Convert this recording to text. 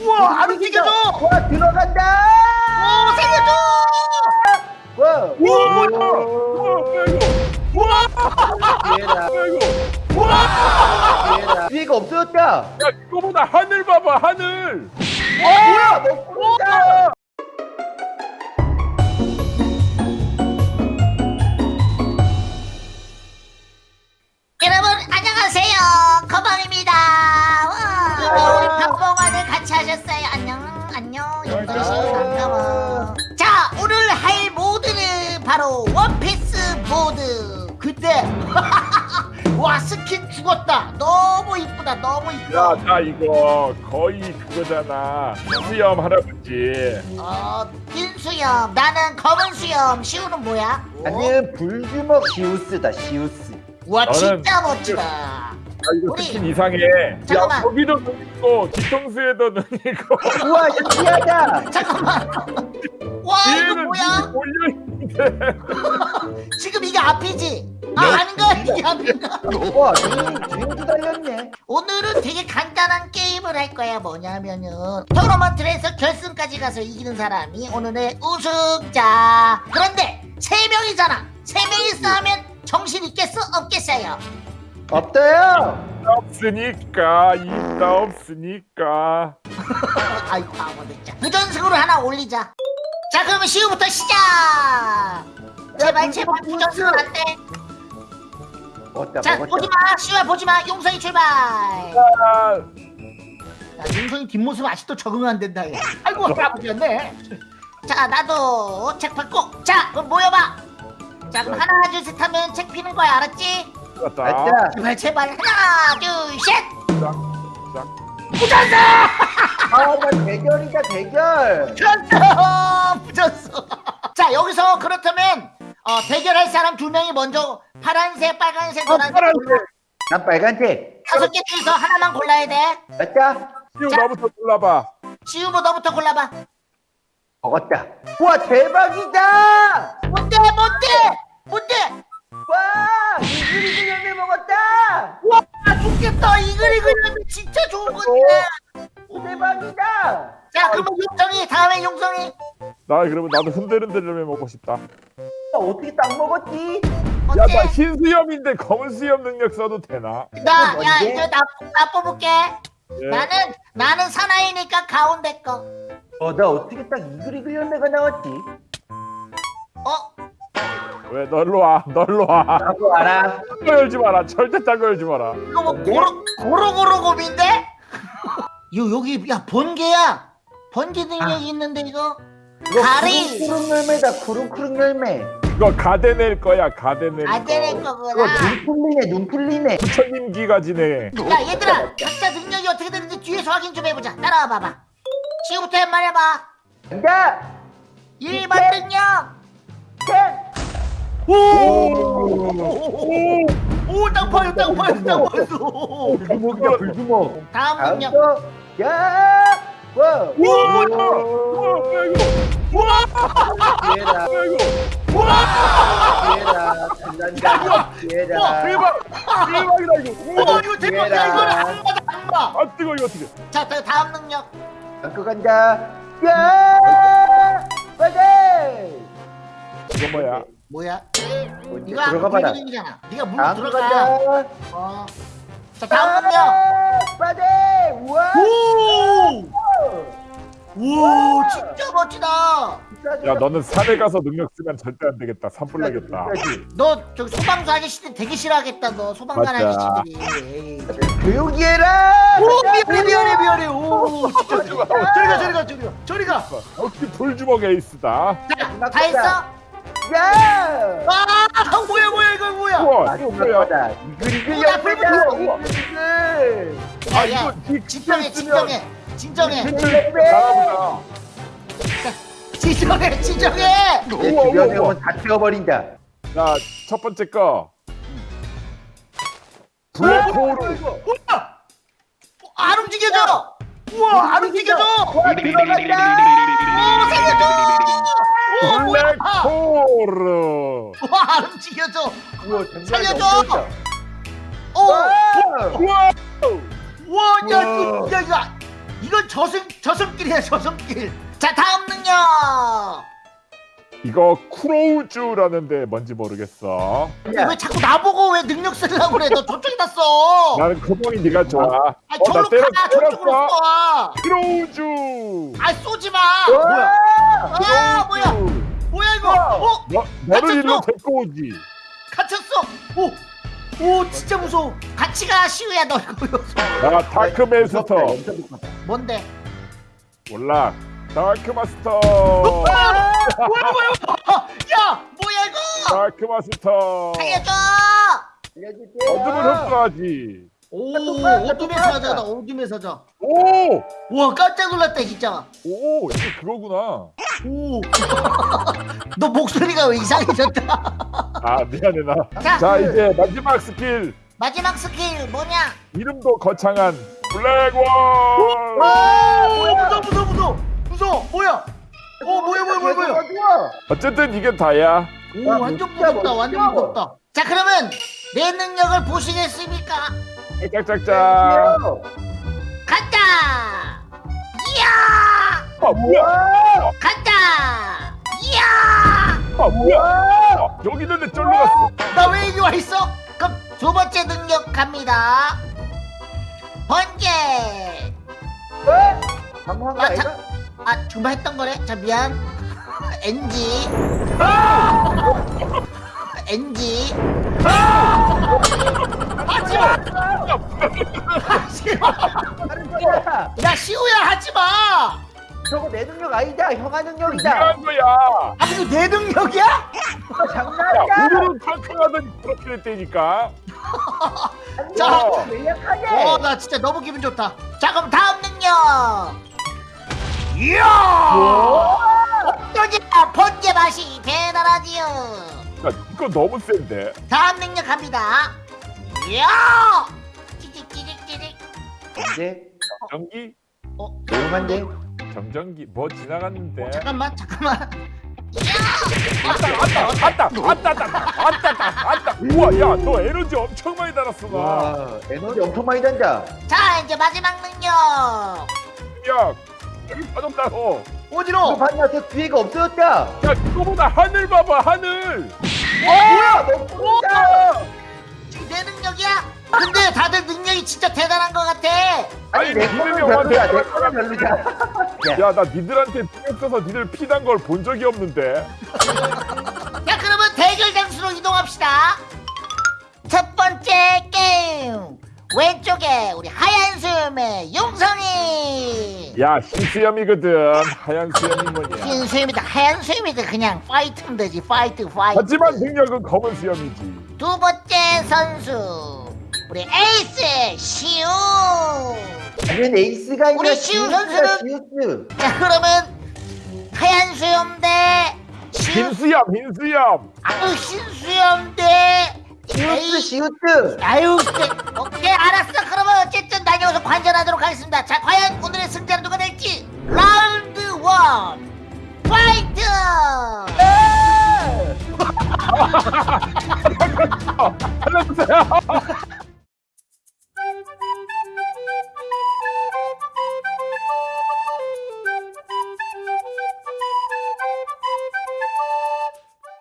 우와 안 움직여져 와 들어간다. 오 살려줘 와. 우와 뭐야 우와 뭐야 이거 얘라. 이거 얘라. 뒤가 없어졌다. 야 이거보다 하늘 봐봐 하늘 뭐야? 바로 원피스 모드. 근데 와 스킨 죽었다. 너무 이쁘다 너무 이뻐 야 나 이거 거의 그거잖아. 수염 할아버지. 어, 흰 수염. 나는 검은 수염. 시우는 뭐야? 나는 불주먹 시우스다 시우스. 와 너는 진짜 멋지다. 야 이거 우리- 스킨 이상해. 잠깐만. 야 거기도 눈 있고 뒤통수에도 눈 있고 우와 신기하다. 잠깐만. 와 이거 뭐야? 몰려있는데 지금 이게 앞이지? 아 아닌가? 이게 앞인가? 와 뒤에도 달렸네. 오늘은 되게 간단한 게임을 할 거야 뭐냐면은 토너먼트에서 결승까지 가서 이기는 사람이 오늘의 우승자 그런데 세명이잖아세명이 싸우면 정신 있겠어? 없겠어요? 없어요. 없으니까 있다 없으니까 아이 바보들 자 부전승으로 하나 올리자 자 그러면 시우부터 시작! 제발 제발 부전승은 안돼. 자. 보지마 시우야 보지마. 용성이 출발. 아, 야, 용성이 뒷모습 아직도 적응 안 된다 얘. 아이고 아버지였네. 자 나도 책 밟고. 자 그럼 모여봐. 자 그럼 하나 둘 셋 하면 책 피는 거야 알았지? 맞다. 제발 제발. 하나 둘셋. 부전승 아나 대결이다 대결. 부졌어 부졌어 자 여기서 그렇다면 어, 대결할 사람 두 명이 먼저 파란색 빨간색 노란색 골라. 난 빨간색. 다섯 개 중에서 하나만 골라야 돼 맞다. 시우 나부터 골라봐 지우고 너부터 골라봐 먹었다. 와 대박이다. 뭔데 뭔데 뭔데 와 이글이글 열매 먹었다. 와 좋겠다 이글이글 진짜 좋은 건데 대박이다. 자 그러면 용성이 다음에 용성이 나 그러면 나도 흔들흔들을 먹고 싶다 나 어떻게 딱 먹었지? 야 나 어때? 흰 수염인데 검은 수염 능력 써도 되나? 나 야 뭔데? 이제 나, 나 뽑을게 예. 나는 나는 사나이니까 가운데 거 어 나 어떻게 딱 이글이글 열매가 나왔지? 어? 왜 널로 와 널로 와 나도 알아. 딴거 열지 마라 절대 딴거 열지 마라 이거 뭐? 고로 고로고로 곰인데? 요 여기 야 번개야! 번개 능력이 있는데 이거? 가리. 쿠릉쿠릉 열매다 쿠릉쿠릉 열매. 이거 가데낼 거야 가데낼 안 되는 거. 이거 거구나. 눈 풀리네 눈 풀리네. 부처님 기가 지네. 야 얘들아 각자 능력이 어떻게 되는지 뒤에서 확인 좀 해보자. 따라와 봐봐. 지금부터 한번 해봐. 간다. 1번 능력! 오 오 오 오 땅 파요 땅 파요 땅 파요 불주먹이야 불주먹. 다음 능력 거. 야. 와. 우와 우와 뭐야 이거 우와 얘라 뭐야 이거 얘라 간단다. 얘라. 대박 대박이다 이거 오 이거 대박이야 이거는 한마다 한마 아 뜨거 이거 어떻게 자 다- 다음 능력 안고 간다. 야. 빨리. 이거 뭐야 뭐야? 이거 들어가 봐라. 네가 물로 다음 들어가. 어. 자 다음 아, 빨리. 우와. 오! 오 진짜 멋지다 야 너는 산에 가서 능력 쓰면 절대 안 되겠다 산불 나겠다 너 저기 소방서 아저씨들 되게 싫어하겠다 너 소방관 맞아. 아저씨들이. 조용히 해라. 오 미안해 미안해 미안해 오 진짜 저리 가 저리 가 저리 가 저리 가 역시 불주먹 에이스다 자, 다 했어? 야. 아 뭐야 뭐야 이거 뭐야 우와 이거 뭐야. 이글이글. 이글이글. 아 야, 이거 니 진정해 진정해 진정해 내 우와, 주변에 우와. 오면 다 태워버린다. 자첫 번째 거 블랙홀 안 움직여져 우와 안 움직여져 와 들어간다. 오 살려줘 블랙홀 와 안 움직여져 우와, 살려줘! 오 와! 와, 야. 이거, 야, 이거, 이건 저승 저승길이야 저승길. 자 다음 능력. 이거 쿠로우즈라는데 뭔지 모르겠어. 근데 왜 자꾸 나보고 왜 능력 쓰려고 그래? 너 저쪽에다 써. 나는 코봉이 네가 좋아. 아 어, 저로 가 저쪽으로. 써. 쿠로우즈. 아 쏘지 마. 뭐야? 아? 너 너를. 일로 데리고 오지. 갇혔어. 오. 오 진짜 무서워. 같이 가 시우야 너 이거. 나 dark master. 뭔데? 몰라. dark master. 뭐야 뭐야? 어, 야 뭐야 이거? dark master. 살려줘. 어둠을 흡수하지. 오 똑같아. 사자다 어둠의 사자. 오, 와 깜짝 놀랐다 진짜. 오, 이게 그거구나. 오. 너 목소리가 왜 이상해졌다. 아 미안해 나. 자. 자 이제 마지막 스킬. 마지막 스킬 뭐냐? 이름도 거창한 블랙원. 와 무서워 무서워 무서워 무서워 뭐야? 어 뭐야 뭐야 뭐야 뭐야? 어쨌든 이게 다야. 오 아, 완전 무섭다 완전. 무섭다. 자 그러면 내 능력을 보시겠습니까? 짝짝짝짝. 간다. 이야 아 뭐야? 간다. 이야 아 뭐야? 여기 있는데 쫄로 갔어. 나 왜 여기 와 있어? 그럼 두 번째 능력 갑니다. 번개. 방황 아, 아이가? 자- 아 정말 했던 거래? 자 미안. NG. NG. 하지 마. 하지 마. 다른 거야. 야 시우야 하지 마. 저거 내 능력 아니다. 형아 능력이다. 이런 거야. 아 이거 내 능력이야? 장난이야. 우리는 탕탕하더니 그렇게 됐다니까. 자. 왜 약하냐? 어나 진짜 너무 기분 좋다. 자 그럼 다음 능력. 이야. 어떠냐 번개 맛이 대단하지요. 야, 이거 너무 센데. 다음 능력 갑니다. 이야. 찌직 찌직 찌직. 이제 전기, 어 조용한데. 정전기 뭐 지나갔는데. 잠깐만 잠깐만. 왔다 왔다 왔다 왔다 왔다 왔다 왔다. 우와, 야, 너 에너지 엄청 많이 달았어 나. 와 에너지 엄청 많이 단다. 자 이제 마지막 능력. 야, 여기 빠졌다고. 봤나? 저 뒤에가 없어졌다. 야, 이거보다 하늘 봐봐 하늘. 뭐야? 너. 지금 내 능력이야? 근데 다들 능력이 진짜 대단한 것 같아. 아니, 내 믿음이 거는 별로야. 내 거는 별로야. 야, 야, 나 니들한테 피격 써서 니들 피난 걸 본 적이 없는데. 자 그러면 대결 장소로 이동합시다. 첫 번째 게임 왼쪽에 우리 하얀 수염의 용성이. 야, 흰수염이거든. 하얀 수염이 뭐냐. 흰 수염이다 하얀 수염이다 그냥 fight면 되지 fight fight. 하지만 능력은 검은 수염이지. 두 번째 선수 우리 에이스 시우. 당연 에이스가 우리 시우 선수는- 시우스. 자 그러면 하얀 수염 대. 흰수염, 흰수염. 아유 흰 수염 대 시우스. 시우스. 아유, 쎄. 오케이, 알았어. 그러면 어쨌든 나 여기서 관전하도록 하겠습니다. 자, 과연 오늘의 승자는 누가 될지 round one fight! 살려주세요.